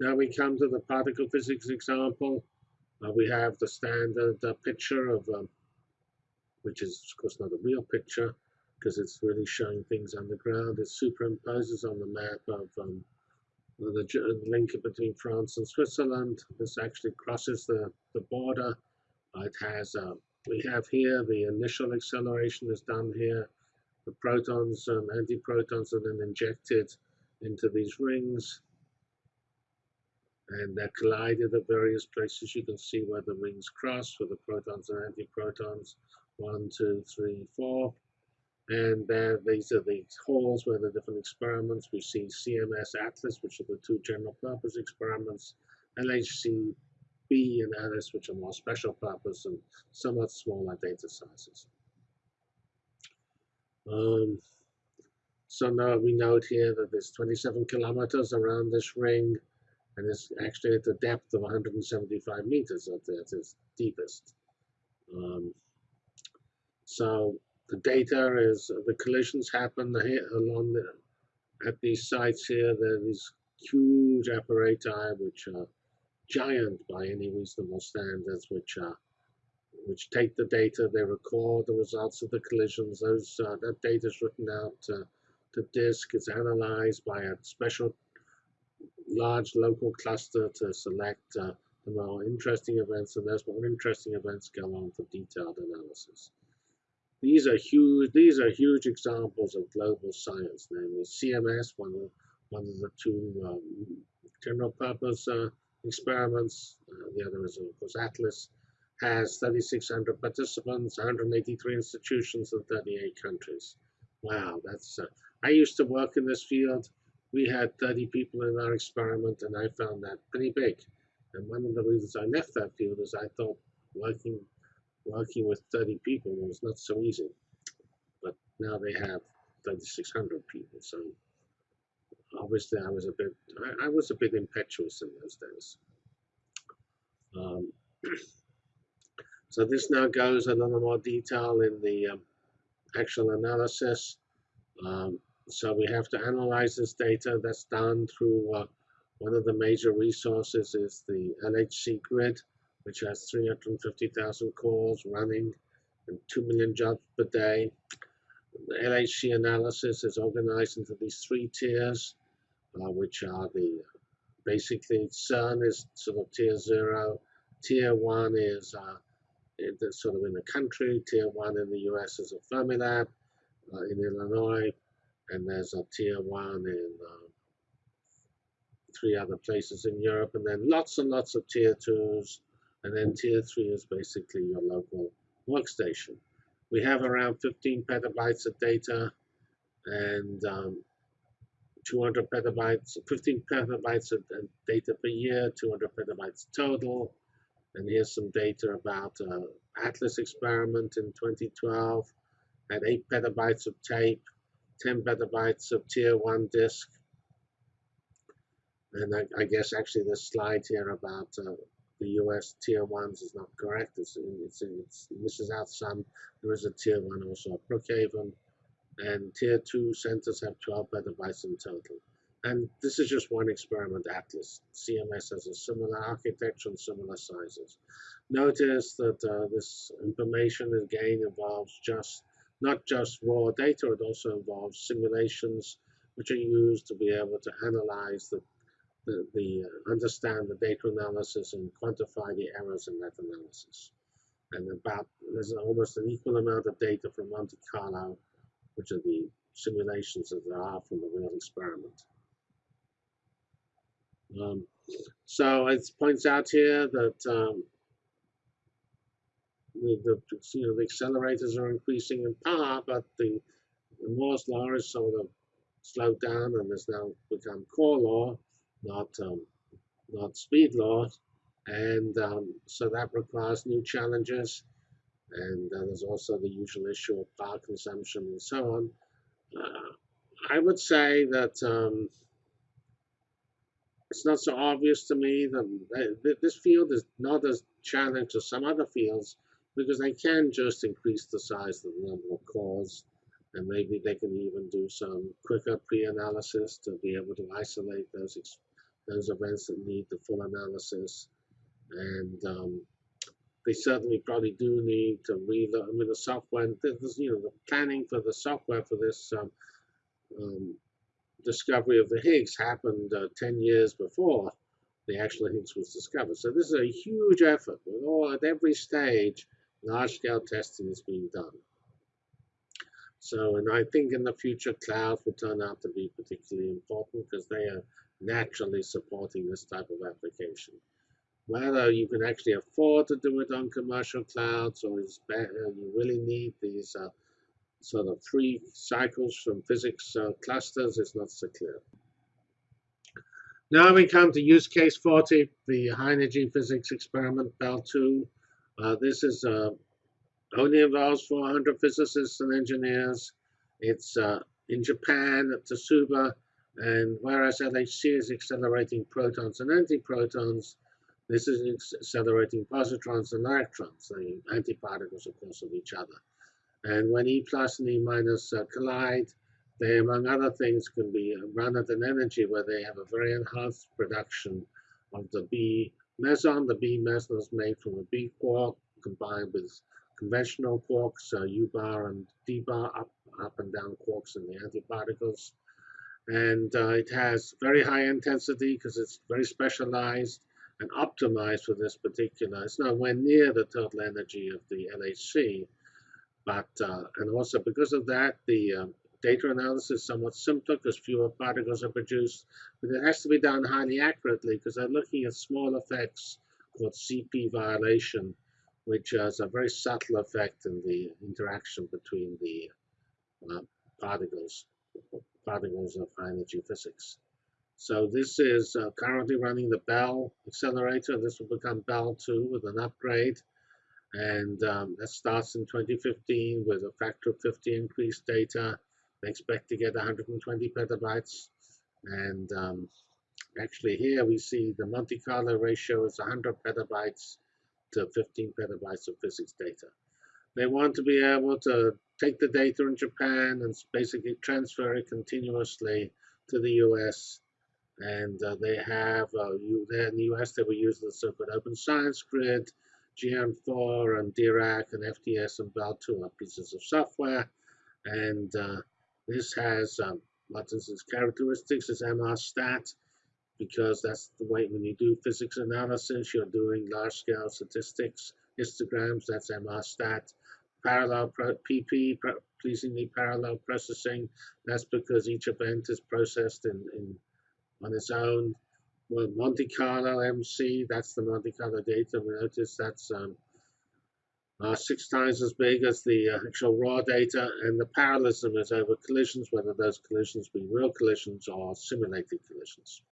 Now we come to the particle physics example. Uh, we have the standard uh, picture of, um, which is of course not a real picture because it's really showing things underground. It superimposes on the map of um, the, the, link between France and Switzerland. This actually crosses the, the border. Uh, it has, uh, we have here the initial acceleration is done here. The protons and antiprotons are then injected into these rings and they're collided at various places. You can see where the rings cross for the protons and antiprotons. One, two, three, four. And there, these are the halls where the different experiments. We see CMS Atlas, which are the two general purpose experiments, LHC B and Alice, which are more special purpose and somewhat smaller data sizes. Um, so now we note here that there's 27 kilometers around this ring and it's actually at the depth of 175 meters at its deepest. Um, so the data is the collisions happen here along the, at these sites here. There are these huge apparati which are giant by any reasonable standards, which are which take the data, they record the results of the collisions. Those uh, that data is written out uh, to disk, It's analyzed by a special large local cluster to select uh, the more interesting events, and those more interesting events go on for detailed analysis. These are huge. These are huge examples of global science. Namely, CMS, one of one of the two um, general purpose uh, experiments. Uh, the other is, of course, Atlas. Has 3,600 participants, 183 institutions in 38 countries. Wow, that's. Uh, I used to work in this field we had 30 people in our experiment, and I found that pretty big. And one of the reasons I left that field is I thought working working with 30 people was not so easy. But now they have 3,600 people, so obviously I was a bit I, I was a bit impetuous in those days. Um, so this now goes a little more detail in the um, actual analysis. Um, so we have to analyze this data. That's done through uh, one of the major resources is the LHC grid, which has 350,000 cores running and 2 million jobs per day. The LHC analysis is organized into these three tiers, uh, which are the basically CERN is sort of tier zero, tier one is uh, sort of in the country, tier one in the US is a Fermilab, uh, in Illinois, and there's a tier one in um, three other places in Europe, and then lots and lots of tier twos, and then tier three is basically your local workstation. We have around 15 petabytes of data and um, 200 petabytes, 15 petabytes of data per year, 200 petabytes total. And here's some data about uh, Atlas experiment in 2012 at 8 petabytes of tape 10 petabytes of tier 1 disk. And I, I guess actually this slide here about uh, the US tier 1s is not correct. It's, it's, it's, it misses out some. There is a tier 1 also at Brookhaven. And tier 2 centers have 12 petabytes in total. And this is just one experiment, Atlas. CMS has a similar architecture and similar sizes. Notice that uh, this information again involves just not just raw data, it also involves simulations which are used to be able to analyze the, the, the uh, understand the data analysis and quantify the errors in that analysis. And about there's almost an equal amount of data from Monte Carlo, which are the simulations that there are from the real experiment. Um, so it points out here that um, the, you know the accelerators are increasing in power, but the, the Moore's law is sort of slowed down and has now become core law, not um, not speed law, and um, so that requires new challenges. And uh, there's also the usual issue of power consumption and so on. Uh, I would say that um, it's not so obvious to me that this field is not as challenged as some other fields because they can just increase the size of the number of cores and maybe they can even do some quicker pre-analysis to be able to isolate those those events that need the full analysis. And um, they certainly probably do need to reload. I mean, the software, this, you know, the planning for the software for this um, um, discovery of the Higgs happened uh, 10 years before the actual Higgs was discovered. So this is a huge effort. With all at every stage, large-scale testing is being done. So, and I think in the future, clouds will turn out to be particularly important because they are naturally supporting this type of application. Whether you can actually afford to do it on commercial clouds or better, you really need these uh, sort of three cycles from physics uh, clusters is not so clear. Now we come to use case 40, the high energy physics experiment, Belle 2. Uh, this is uh, only involves 400 physicists and engineers. It's uh, in Japan at Tsukuba, and whereas LHC is accelerating protons and antiprotons, this is accelerating positrons and electrons, the antiparticles, of course, of each other. And when E plus and E minus uh, collide, they, among other things, can be run at an energy where they have a very enhanced production of the B meson. The B meson is made from a B quark combined with conventional quarks, uh, U bar and D bar, up, up and down quarks in the antiparticles. And uh, it has very high intensity because it's very specialized and optimized for this particular. It's nowhere near the total energy of the LHC, but uh, and also because of that, the um, data analysis is somewhat simpler because fewer particles are produced, but it has to be done highly accurately because they're looking at small effects called CP violation which has a very subtle effect in the interaction between the uh, particles, particles of high energy physics. So this is uh, currently running the Belle accelerator. This will become Belle 2 with an upgrade. And um, that starts in 2015 with a factor of 50 increased data. They expect to get 120 petabytes. And um, actually here we see the Monte Carlo ratio is 100 petabytes to 15 petabytes of physics data. They want to be able to take the data in Japan and basically transfer it continuously to the US. And uh, they have, uh, you, in the US, they were using the so-called Open Science Grid, Geant4 and Dirac and FTS and BEL2 are pieces of software. And uh, this has um, its characteristics is MR stat because that's the way when you do physics analysis, you're doing large-scale statistics, histograms, that's MR-STAT. Parallel PP, pleasingly parallel processing, that's because each event is processed in, in on its own. Well, Monte Carlo MC, that's the Monte Carlo data. We notice that's um, uh, six times as big as the uh, actual raw data, and the parallelism is over collisions, whether those collisions be real collisions or simulated collisions.